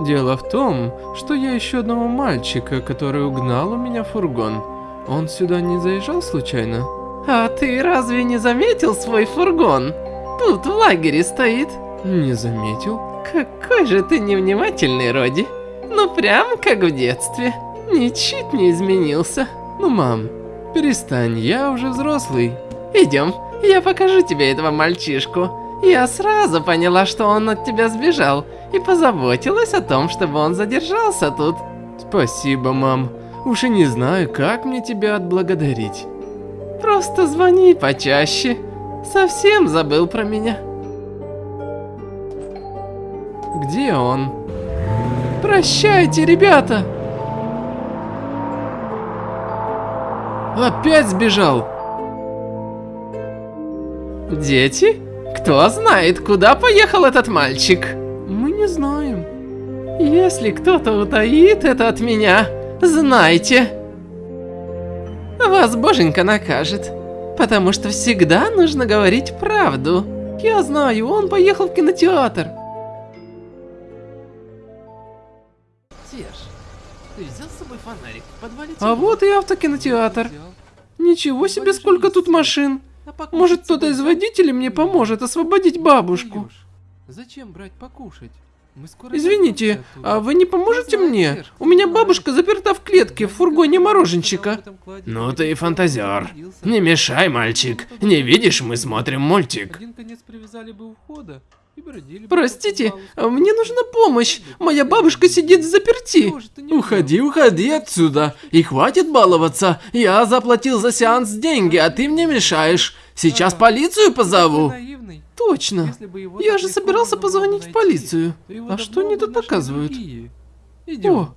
Дело в том, что я ищу одного мальчика, который угнал у меня фургон. Он сюда не заезжал случайно? А ты разве не заметил свой фургон? Тут в лагере стоит. Не заметил. Какой же ты невнимательный, Роди. Ну прям как в детстве. Ничуть не изменился. Ну, мам, перестань, я уже взрослый. Идем, я покажу тебе этого мальчишку. Я сразу поняла, что он от тебя сбежал, и позаботилась о том, чтобы он задержался тут. Спасибо, мам. Уж и не знаю, как мне тебя отблагодарить. Просто звони почаще. Совсем забыл про меня. Где он? Прощайте, ребята! Опять сбежал! Дети? Кто знает, куда поехал этот мальчик? Мы не знаем. Если кто-то утаит это от меня, знайте. Вас боженька накажет. Потому что всегда нужно говорить правду. Я знаю, он поехал в кинотеатр. Серж, ты взял с собой фонарик? В подвале А вот и автокинотеатр. Ничего себе, сколько тут машин. Может, кто-то из водителей мне поможет освободить бабушку? Зачем брать покушать? Мы скоро Извините, а вы не поможете мне? У меня бабушка заперта в клетке в фургоне мороженщика. Ну ты и фантазер. Не мешай, мальчик. Не видишь, мы смотрим мультик. Один конец привязали бы у входа Простите, мне нужна помощь. Моя бабушка сидит в заперти. Уходи, уходи отсюда. И хватит баловаться. Я заплатил за сеанс деньги, а ты мне мешаешь. Сейчас полицию позову. Точно. Я же собирался позвонить в полицию. А что они тут показывают? О,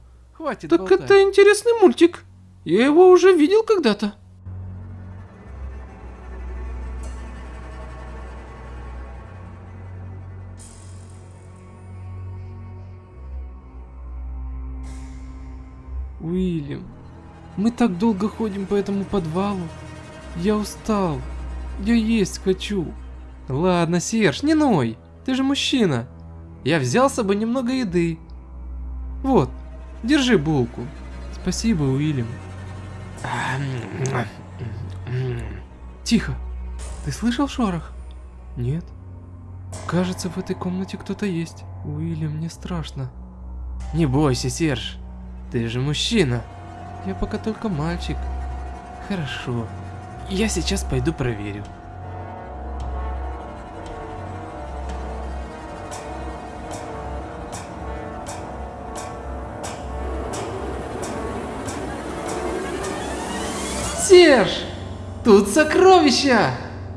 так это интересный мультик. Я его уже видел когда-то. Уильям, мы так долго ходим по этому подвалу. Я устал. Я есть хочу. Ладно, Серж, не ной. Ты же мужчина. Я взял с собой немного еды. Вот, держи булку. Спасибо, Уильям. Тихо. Ты слышал шорох? Нет. Кажется, в этой комнате кто-то есть. Уильям, мне страшно. Не бойся, Серж. Ты же мужчина. Я пока только мальчик. Хорошо. Я сейчас пойду проверю. Серж! Тут сокровища!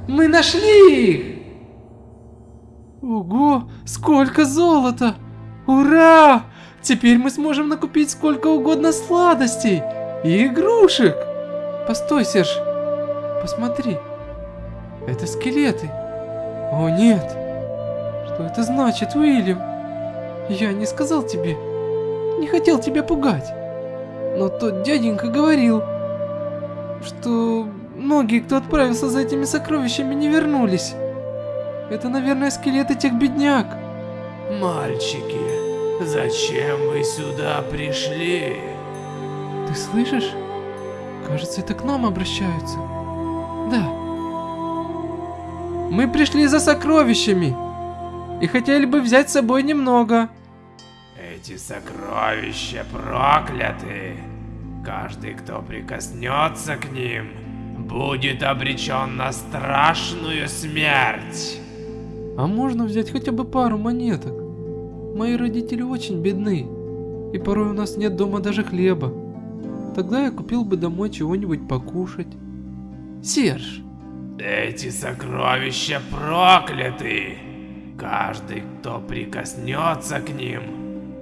Мы нашли их! Ого, сколько золота! Ура! Теперь мы сможем накупить сколько угодно сладостей и игрушек. Постой, Серж. Посмотри. Это скелеты. О нет. Что это значит, Уильям? Я не сказал тебе. Не хотел тебя пугать. Но тот дяденька говорил, что многие, кто отправился за этими сокровищами, не вернулись. Это, наверное, скелеты тех бедняк. Мальчики, зачем вы сюда пришли? Ты слышишь? Кажется, это к нам обращаются. Да. Мы пришли за сокровищами. И хотели бы взять с собой немного. Эти сокровища прокляты. Каждый, кто прикоснется к ним, будет обречен на страшную смерть. А можно взять хотя бы пару монеток? Мои родители очень бедны. И порой у нас нет дома даже хлеба. Тогда я купил бы домой чего-нибудь покушать. Серж, Эти сокровища прокляты. Каждый, кто прикоснется к ним,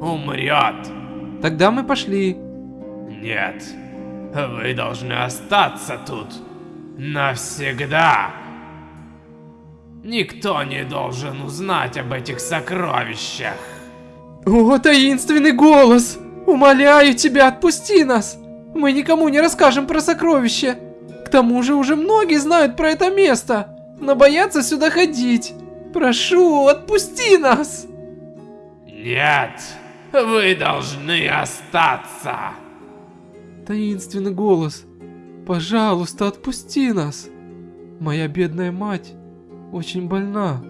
умрет. тогда мы пошли. Нет, вы должны остаться тут навсегда. Никто не должен узнать об этих сокровищах. О, таинственный голос! Умоляю тебя, отпусти нас! Мы никому не расскажем про сокровища. К тому же уже многие знают про это место, но боятся сюда ходить. Прошу, отпусти нас! Нет, Вы должны остаться. Таинственный голос. Пожалуйста, отпусти нас. Моя бедная мать очень больна.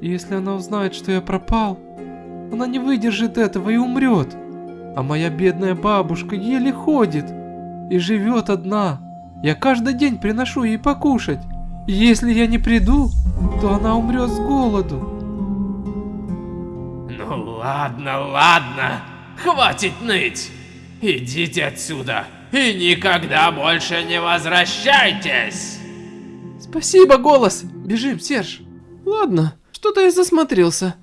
И если она узнает, что я пропал, она не выдержит этого и умрет. А моя бедная бабушка еле ходит и живет одна. Я каждый день приношу ей покушать. Если я не приду, то она умрет с голоду. Ну ладно, ладно. Хватит ныть. Идите отсюда и никогда больше не возвращайтесь. Спасибо, голос. Бежим, Серж. Ладно, что-то я засмотрелся.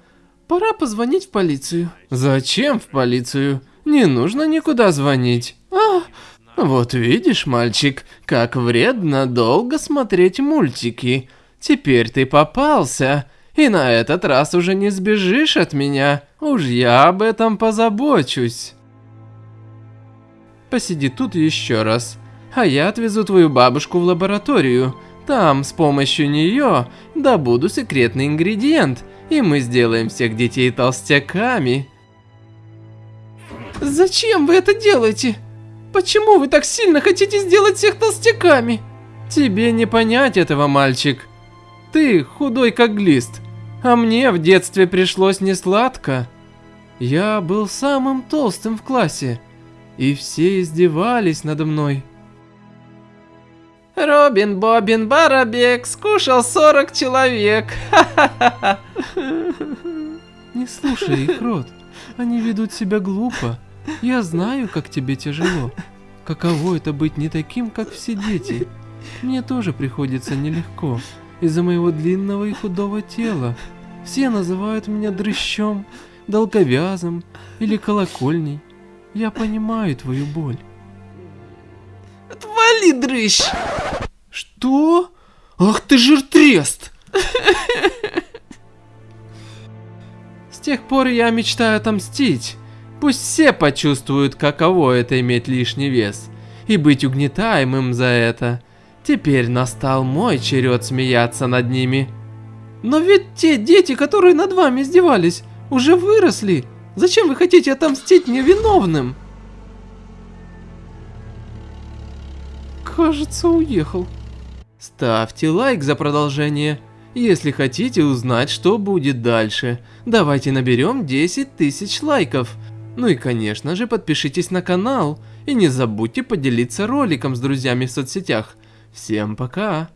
Пора позвонить в полицию. Зачем в полицию? Не нужно никуда звонить. А, Вот видишь, мальчик, как вредно долго смотреть мультики. Теперь ты попался, и на этот раз уже не сбежишь от меня. Уж я об этом позабочусь. Посиди тут еще раз, а я отвезу твою бабушку в лабораторию. Там с помощью нее добуду секретный ингредиент, и мы сделаем всех детей толстяками. зачем вы это делаете? Почему вы так сильно хотите сделать всех толстяками? Тебе не понять этого, мальчик. Ты худой как глист, а мне в детстве пришлось несладко. Я был самым толстым в классе, и все издевались надо мной. Робин Бобин Барабек скушал 40 человек. Не слушай их, Рот. Они ведут себя глупо. Я знаю, как тебе тяжело. Каково это быть не таким, как все дети. Мне тоже приходится нелегко. Из-за моего длинного и худого тела. Все называют меня дрыщом, долговязым или колокольней. Я понимаю твою боль. Отвали, дрыщ! Что? Ах ты жиртрест! Тех пор я мечтаю отомстить. Пусть все почувствуют, каково это иметь лишний вес. И быть угнетаемым за это. Теперь настал мой черед смеяться над ними. Но ведь те дети, которые над вами издевались, уже выросли. Зачем вы хотите отомстить невиновным? Кажется, уехал. Ставьте лайк за продолжение, если хотите узнать, что будет дальше. Давайте наберем 10 тысяч лайков. Ну и конечно же подпишитесь на канал. И не забудьте поделиться роликом с друзьями в соцсетях. Всем пока!